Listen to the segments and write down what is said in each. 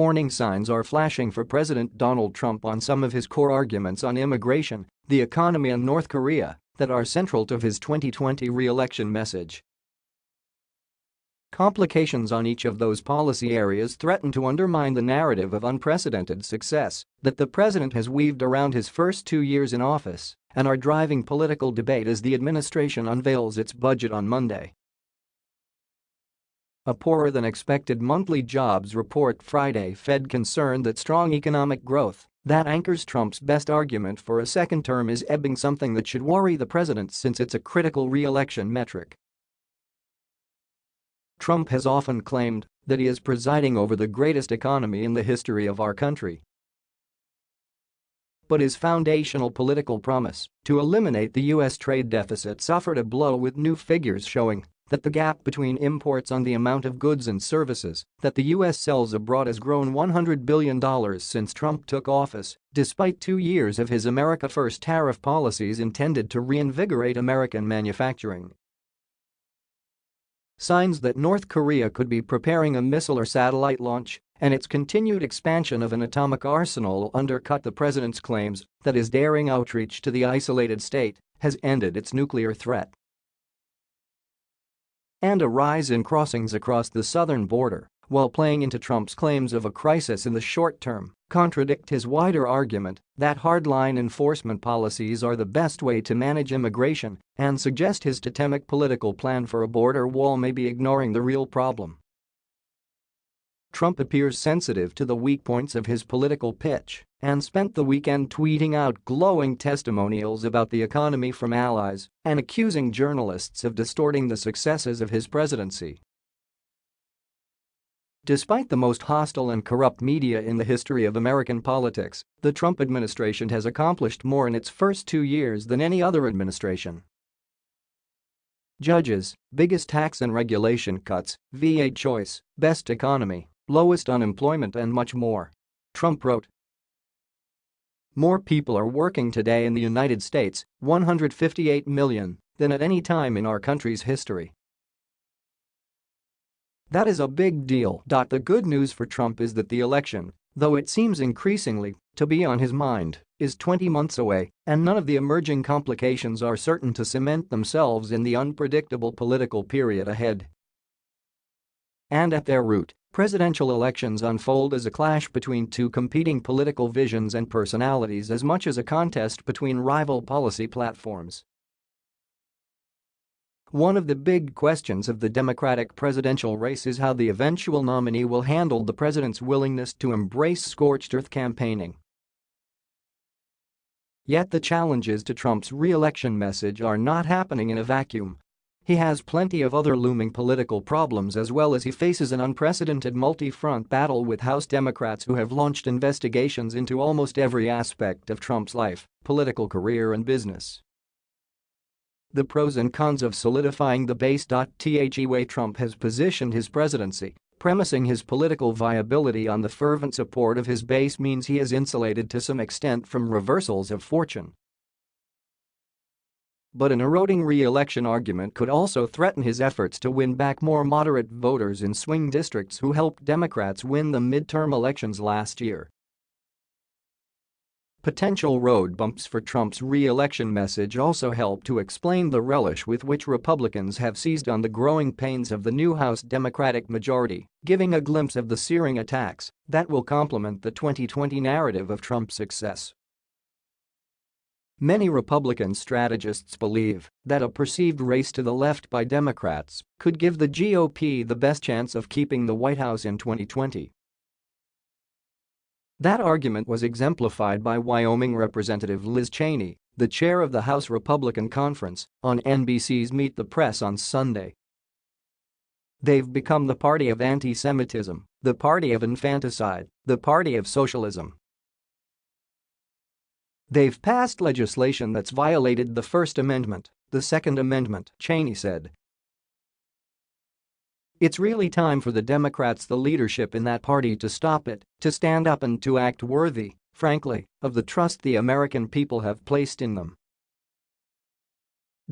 warning signs are flashing for President Donald Trump on some of his core arguments on immigration, the economy and North Korea that are central to his 2020 re-election message. Complications on each of those policy areas threaten to undermine the narrative of unprecedented success that the president has weaved around his first two years in office and are driving political debate as the administration unveils its budget on Monday. A poorer than expected monthly jobs report Friday fed concern that strong economic growth that anchors Trump's best argument for a second term is ebbing something that should worry the president since it's a critical re-election metric. Trump has often claimed that he is presiding over the greatest economy in the history of our country. But his foundational political promise to eliminate the U.S. trade deficit suffered a blow with new figures showing that the gap between imports on the amount of goods and services that the U.S. sells abroad has grown $100 billion since Trump took office, despite two years of his America First tariff policies intended to reinvigorate American manufacturing. Signs that North Korea could be preparing a missile or satellite launch and its continued expansion of an atomic arsenal undercut the president's claims that his daring outreach to the isolated state has ended its nuclear threat and a rise in crossings across the southern border, while playing into Trump's claims of a crisis in the short term, contradict his wider argument that hardline enforcement policies are the best way to manage immigration and suggest his totemic political plan for a border wall may be ignoring the real problem. Trump appears sensitive to the weak points of his political pitch and spent the weekend tweeting out glowing testimonials about the economy from allies and accusing journalists of distorting the successes of his presidency. Despite the most hostile and corrupt media in the history of American politics, the Trump administration has accomplished more in its first two years than any other administration. Judges, biggest tax and regulation cuts, VA choice, best economy, lowest unemployment and much more. Trump wrote, more people are working today in the United States, 158 million, than at any time in our country's history. That is a big deal. The good news for Trump is that the election, though it seems increasingly to be on his mind, is 20 months away and none of the emerging complications are certain to cement themselves in the unpredictable political period ahead. And at their root, Presidential elections unfold as a clash between two competing political visions and personalities as much as a contest between rival policy platforms. One of the big questions of the Democratic presidential race is how the eventual nominee will handle the president's willingness to embrace scorched earth campaigning. Yet the challenges to Trump's re-election message are not happening in a vacuum. He has plenty of other looming political problems as well as he faces an unprecedented multi-front battle with House Democrats who have launched investigations into almost every aspect of Trump's life, political career and business. The pros and cons of solidifying the base. The way Trump has positioned his presidency, premising his political viability on the fervent support of his base means he is insulated to some extent from reversals of fortune. But an eroding re-election argument could also threaten his efforts to win back more moderate voters in swing districts who helped Democrats win the midterm elections last year. Potential road bumps for Trump's re-election message also help to explain the relish with which Republicans have seized on the growing pains of the new House Democratic majority, giving a glimpse of the searing attacks that will complement the 2020 narrative of Trump's success. Many Republican strategists believe that a perceived race to the left by Democrats could give the GOP the best chance of keeping the White House in 2020. That argument was exemplified by Wyoming Representative Liz Cheney, the chair of the House Republican Conference, on NBC's Meet the Press on Sunday. They've become the party of anti-Semitism, the party of infanticide, the party of socialism, They've passed legislation that's violated the First Amendment, the Second Amendment, Cheney said. It's really time for the Democrats the leadership in that party to stop it, to stand up and to act worthy, frankly, of the trust the American people have placed in them.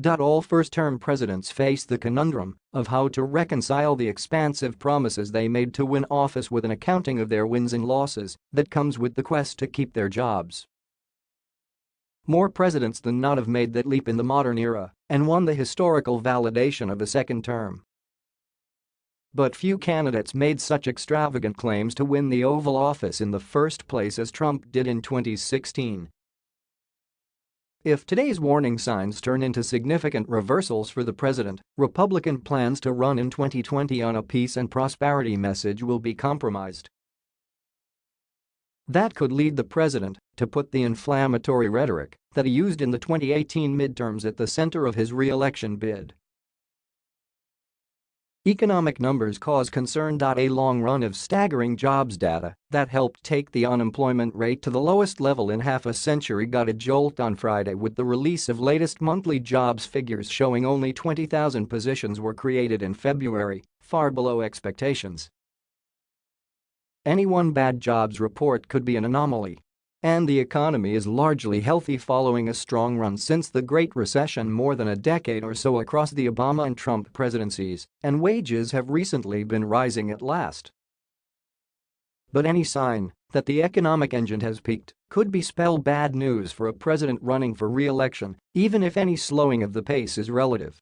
All first-term presidents face the conundrum of how to reconcile the expansive promises they made to win office with an accounting of their wins and losses that comes with the quest to keep their jobs. More presidents than not have made that leap in the modern era and won the historical validation of a second term. But few candidates made such extravagant claims to win the Oval Office in the first place as Trump did in 2016 if today's warning signs turn into significant reversals for the president, Republican plans to run in 2020 on a peace and prosperity message will be compromised. That could lead the president to put the inflammatory rhetoric that he used in the 2018 midterms at the center of his re-election bid. Economic numbers cause concern. A long run of staggering jobs data that helped take the unemployment rate to the lowest level in half a century got a jolt on Friday with the release of latest monthly jobs figures showing only 20,000 positions were created in February, far below expectations. Any one bad jobs report could be an anomaly, and the economy is largely healthy following a strong run since the Great Recession more than a decade or so across the Obama and Trump presidencies, and wages have recently been rising at last. But any sign that the economic engine has peaked could be spell bad news for a president running for re-election, even if any slowing of the pace is relative.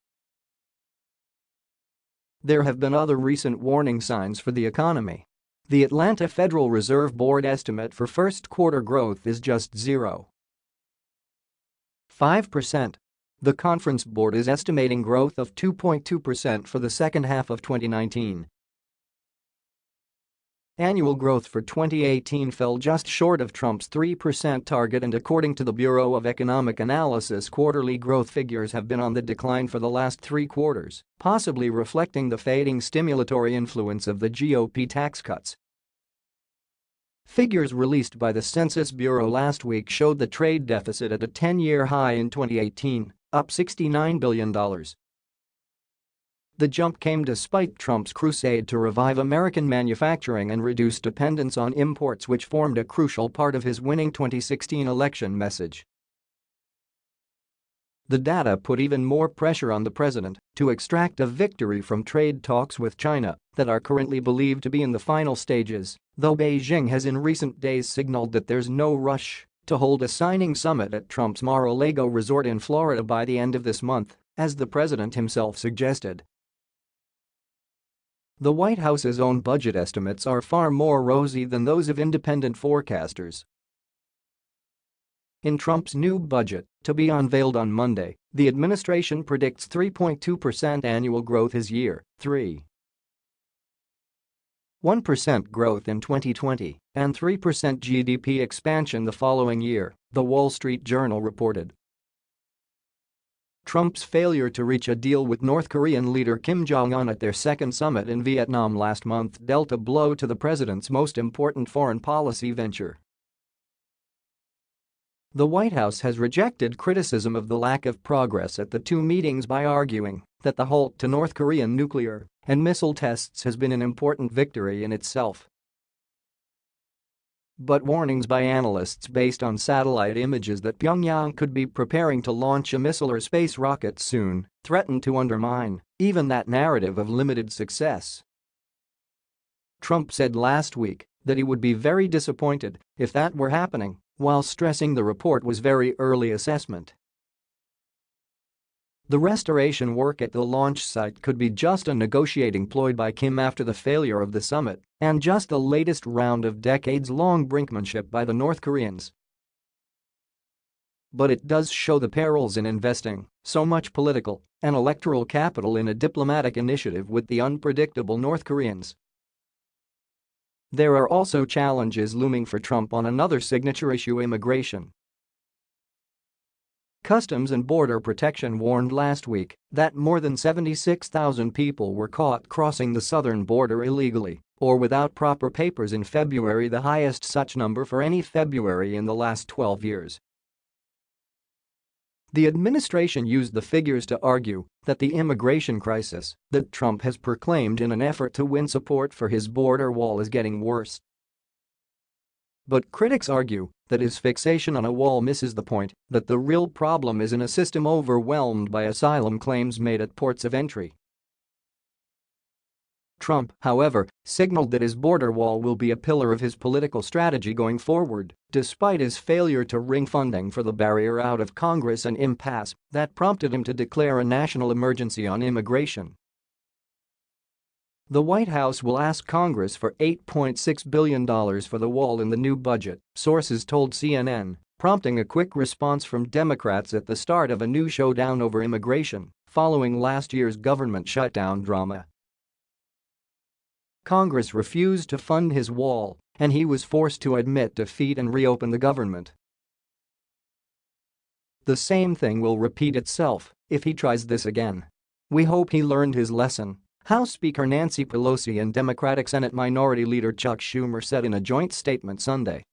There have been other recent warning signs for the economy. The Atlanta Federal Reserve Board estimate for first quarter growth is just 0.5%. The Conference Board is estimating growth of 2.2% for the second half of 2019 Annual growth for 2018 fell just short of Trump's 3% target and according to the Bureau of Economic Analysis quarterly growth figures have been on the decline for the last three quarters, possibly reflecting the fading stimulatory influence of the GOP tax cuts. Figures released by the Census Bureau last week showed the trade deficit at a 10-year high in 2018, up $69 billion. The jump came despite Trump's crusade to revive American manufacturing and reduce dependence on imports which formed a crucial part of his winning 2016 election message. The data put even more pressure on the president to extract a victory from trade talks with China that are currently believed to be in the final stages, though Beijing has in recent days signaled that there's no rush to hold a signing summit at Trump's Mar-a-Lago resort in Florida by the end of this month, as the president himself suggested. The White House's own budget estimates are far more rosy than those of independent forecasters. In Trump's new budget, to be unveiled on Monday, the administration predicts 3.2% annual growth his year, 3. 1% growth in 2020 and 3% GDP expansion the following year, The Wall Street Journal reported. Trump's failure to reach a deal with North Korean leader Kim Jong-un at their second summit in Vietnam last month dealt a blow to the president's most important foreign policy venture. The White House has rejected criticism of the lack of progress at the two meetings by arguing that the halt to North Korean nuclear and missile tests has been an important victory in itself. But warnings by analysts based on satellite images that Pyongyang could be preparing to launch a missile or space rocket soon threaten to undermine even that narrative of limited success. Trump said last week that he would be very disappointed if that were happening, while stressing the report was very early assessment the restoration work at the launch site could be just a negotiating ploy by Kim after the failure of the summit and just the latest round of decades-long brinkmanship by the North Koreans. But it does show the perils in investing so much political and electoral capital in a diplomatic initiative with the unpredictable North Koreans. There are also challenges looming for Trump on another signature issue immigration. Customs and Border Protection warned last week that more than 76,000 people were caught crossing the southern border illegally or without proper papers in February the highest such number for any February in the last 12 years. The administration used the figures to argue that the immigration crisis that Trump has proclaimed in an effort to win support for his border wall is getting worse but critics argue that his fixation on a wall misses the point that the real problem is in a system overwhelmed by asylum claims made at ports of entry. Trump, however, signaled that his border wall will be a pillar of his political strategy going forward, despite his failure to wring funding for the barrier out of Congress an impasse that prompted him to declare a national emergency on immigration. The White House will ask Congress for $8.6 billion for the wall in the new budget, sources told CNN, prompting a quick response from Democrats at the start of a new showdown over immigration following last year's government shutdown drama. Congress refused to fund his wall, and he was forced to admit defeat and reopen the government. The same thing will repeat itself if he tries this again. We hope he learned his lesson House Speaker Nancy Pelosi and Democratic Senate Minority Leader Chuck Schumer said in a joint statement Sunday.